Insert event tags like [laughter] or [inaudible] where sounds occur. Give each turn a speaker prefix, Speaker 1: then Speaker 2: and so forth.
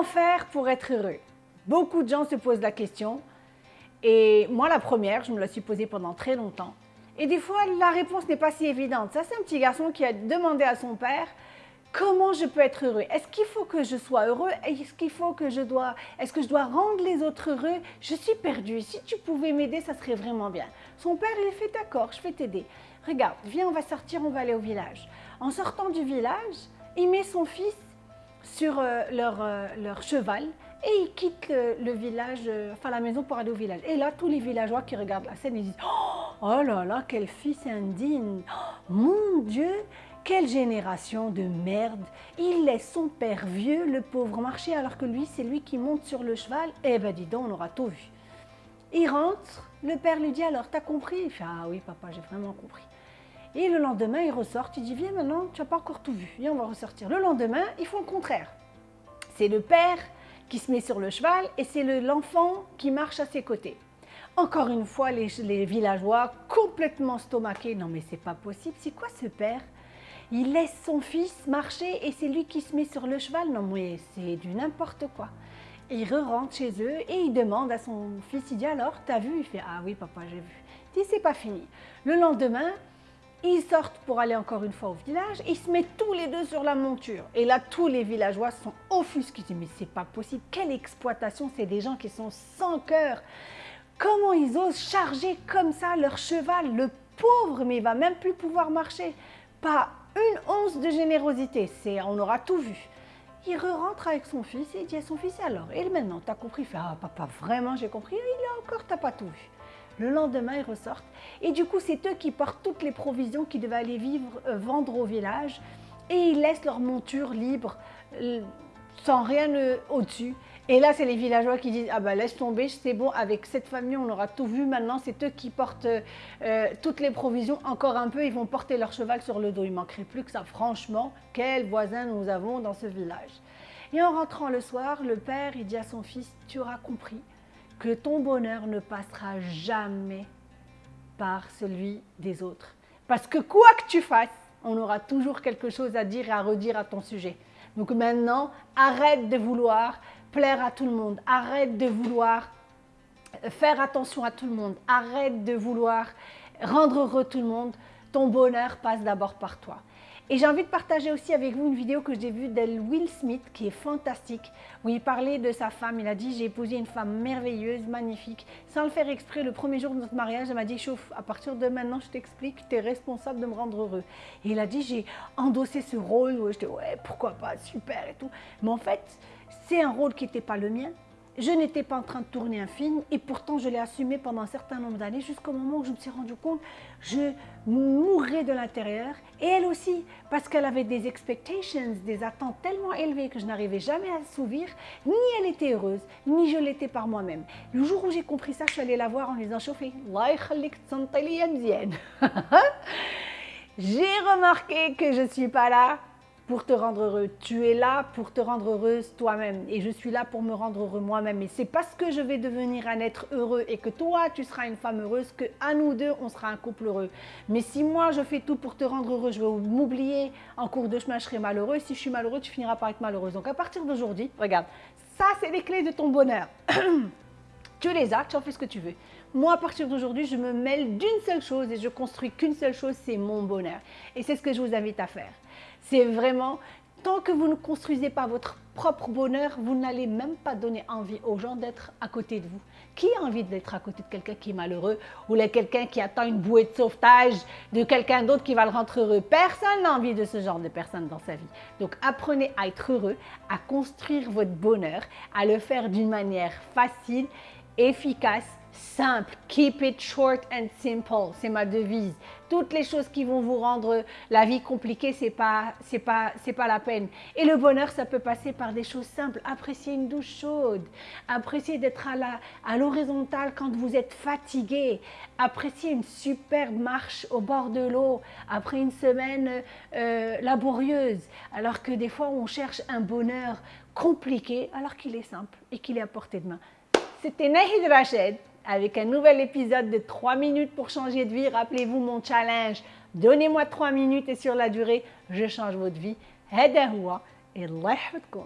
Speaker 1: Comment faire pour être heureux? Beaucoup de gens se posent la question. Et moi, la première, je me la suis posée pendant très longtemps. Et des fois, la réponse n'est pas si évidente. Ça, c'est un petit garçon qui a demandé à son père comment je peux être heureux? Est-ce qu'il faut que je sois heureux? Est-ce qu'il faut que je dois Est-ce que je dois rendre les autres heureux? Je suis perdu. Si tu pouvais m'aider, ça serait vraiment bien. Son père, il fait d'accord, je vais t'aider. Regarde, viens, on va sortir, on va aller au village. En sortant du village, il met son fils sur euh, leur, euh, leur, cheval et il quitte le, village, euh, enfin la maison pour aller au village. Et là, tous les villageois qui regardent la scène, ils disent « Oh là là, quel fils indigne Mon Dieu, quelle génération de merde Il laisse son père vieux, le pauvre, marcher alors que lui, c'est lui qui monte sur le cheval. Eh ben dis donc, on aura tout vu. » Il rentre, le père lui dit « Alors, t'as compris ?» Il fait « Ah oui, papa, j'ai vraiment compris. » Et le lendemain, il ressort, il dit, viens maintenant, tu n'as pas encore tout vu, viens, on va ressortir. Le lendemain, ils font le contraire. C'est le père qui se met sur le cheval et c'est l'enfant qui marche à ses côtés. Encore une fois, les, villageois complètement stomaqués. Non mais c'est pas possible, c'est quoi ce père? Il laisse son fils marcher et c'est lui qui se met sur le cheval. Non mais c'est du n'importe quoi. Il re-rentre chez eux et il demande à son fils, il dit alors, t'as vu? Il fait, ah oui papa, j'ai vu. Il dit, c'est pas fini. Le lendemain, ils sortent pour aller encore une fois au village, ils se mettent tous les deux sur la monture. Et là, tous les villageois sont offusqués. Mais c'est pas possible, quelle exploitation, c'est des gens qui sont sans cœur. Comment ils osent charger comme ça leur cheval, le pauvre, mais il va même plus pouvoir marcher. Pas une once de générosité, c'est on aura tout vu. Il re-rentre avec son fils et il dit à son fils, alors, et maintenant, t'as compris? Il fait, ah papa, vraiment, j'ai compris. Il est encore, t'as pas tout vu. Le lendemain, ils ressortent. Et du coup, c'est eux qui portent toutes les provisions qu'ils devaient aller vivre, euh, vendre au village. Et ils laissent leur monture libre, euh, sans rien euh, au-dessus. Et là, c'est les villageois qui disent « Ah ben laisse tomber, c'est bon, avec cette famille, on aura tout vu. Maintenant, c'est eux qui portent toutes les provisions. Encore un peu, ils vont porter leur cheval sur le dos. Il manquerait plus que ça. Franchement, quels voisins nous avons dans ce village !» Et en rentrant le soir, le père, il dit à son fils « Tu auras compris que ton bonheur ne passera jamais par celui des autres. Parce que quoi que tu fasses, on aura toujours quelque chose à dire et à redire à ton sujet. Donc maintenant, arrête de vouloir plaire à tout le monde, arrête de vouloir faire attention à tout le monde, arrête de vouloir rendre heureux tout le monde. Ton bonheur passe d'abord par toi. Et j'ai envie de partager aussi avec vous une vidéo que j'ai vue d'El Will Smith qui est fantastique, où il parlait de sa femme. Il a dit « j'ai épousé une femme merveilleuse, magnifique ». Sans le faire exprès, le premier jour de notre mariage, elle m'a dit « chauffe, à partir de maintenant, je t'explique, tu es responsable de me rendre heureux ». Et il a dit « j'ai endossé ce rôle ». Je dis « ouais, pourquoi pas, super et tout ». Mais en fait, c'est un rôle qui n'était pas le mien. Je n'étais pas en train de tourner un film et pourtant je l'ai assumé pendant un certain nombre d'années jusqu'au moment où je me suis rendu compte je mourrais de l'intérieur et elle aussi parce qu'elle avait des expectations, des attentes tellement élevées que je n'arrivais jamais à assouvir. Ni elle était heureuse, ni je l'étais par moi-même. Le jour où j'ai compris ça, je suis allée la voir en lui disant « Chauffé, [laughs] j'ai remarqué que je ne suis pas là pour te rendre heureux. Tu es là pour te rendre heureuse toi-même et je suis là pour me rendre heureux moi-même. Et c'est parce que je vais devenir un être heureux et que toi, tu seras une femme heureuse que à nous deux, on sera un couple heureux. Mais si moi, je fais tout pour te rendre heureux, je vais m'oublier en cours de chemin, je serai malheureux. Si je suis malheureux, tu finiras par être malheureuse. Donc à partir d'aujourd'hui, regarde, ça, c'est les clés de ton bonheur. [clears throat] tu les as, tu en fais ce que tu veux. Moi, à partir d'aujourd'hui, je me mêle d'une seule chose et je construis qu'une seule chose, c'est mon bonheur. Et c'est ce que je vous invite à faire. C'est vraiment, tant que vous ne construisez pas votre propre bonheur, vous n'allez même pas donner envie aux gens d'être à côté de vous. Qui a envie d'être à côté de quelqu'un qui est malheureux ou de quelqu'un qui attend une bouée de sauvetage de quelqu'un d'autre qui va le rendre heureux? Personne n'a envie de ce genre de personne dans sa vie. Donc apprenez à être heureux, à construire votre bonheur, à le faire d'une manière facile, efficace simple. Keep it short and simple. C'est ma devise. Toutes les choses qui vont vous rendre la vie compliquée, c'est pas, pas, pas la peine. Et le bonheur, ça peut passer par des choses simples. Apprécier une douche chaude. Apprécier d'être à à l'horizontale quand vous êtes fatigué. Apprécier une superbe marche au bord de l'eau après une semaine euh, laborieuse. Alors que des fois, on cherche un bonheur compliqué alors qu'il est simple et qu'il est à portée de main. C'était Nahid Rached avec un nouvel épisode de 3 minutes pour changer de vie. Rappelez-vous mon challenge. Donnez-moi 3 minutes et sur la durée, je change votre vie. هذا هو الله يحفظكم